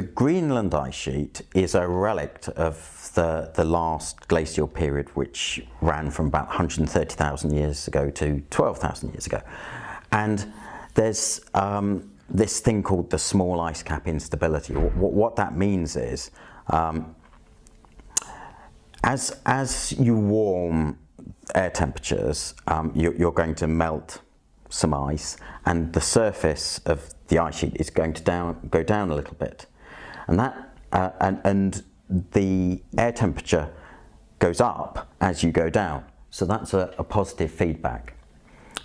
the Greenland ice sheet is a relic of the, the last glacial period which ran from about 130,000 years ago to 12,000 years ago. And there's um, this thing called the small ice cap instability. What, what that means is um, as, as you warm air temperatures, um, you, you're going to melt some ice and the surface of the ice sheet is going to down, go down a little bit. And, that, uh, and, and the air temperature goes up as you go down. So that's a, a positive feedback.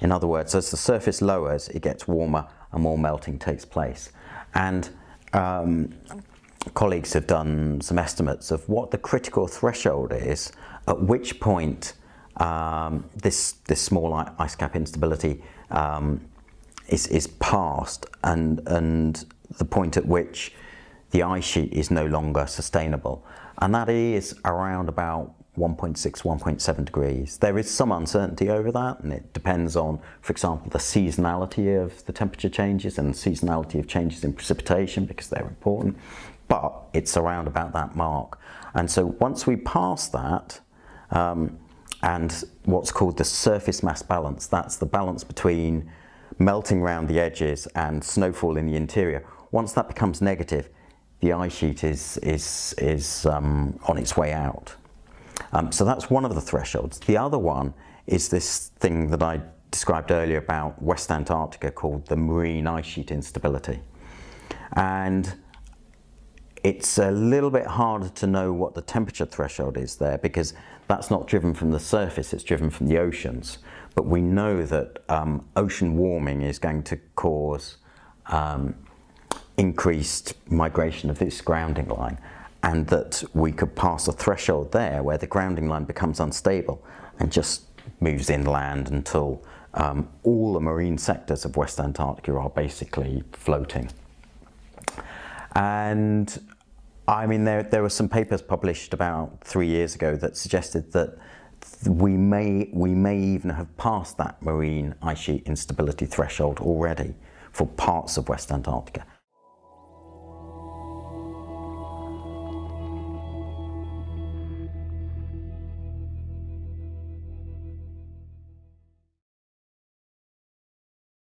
In other words, as the surface lowers, it gets warmer and more melting takes place. And um, colleagues have done some estimates of what the critical threshold is, at which point um, this, this small ice cap instability um, is, is passed and, and the point at which the ice sheet is no longer sustainable. And that is around about 1.6, 1.7 degrees. There is some uncertainty over that and it depends on, for example, the seasonality of the temperature changes and seasonality of changes in precipitation because they're important, but it's around about that mark. And so once we pass that, um, and what's called the surface mass balance, that's the balance between melting around the edges and snowfall in the interior. Once that becomes negative, the ice sheet is, is, is um, on its way out. Um, so that's one of the thresholds. The other one is this thing that I described earlier about West Antarctica called the marine ice sheet instability. And it's a little bit harder to know what the temperature threshold is there because that's not driven from the surface, it's driven from the oceans. But we know that um, ocean warming is going to cause um, increased migration of this grounding line and that we could pass a threshold there where the grounding line becomes unstable and just moves inland until um, all the marine sectors of West Antarctica are basically floating. And I mean, there, there were some papers published about three years ago that suggested that we may, we may even have passed that marine ice sheet instability threshold already for parts of West Antarctica.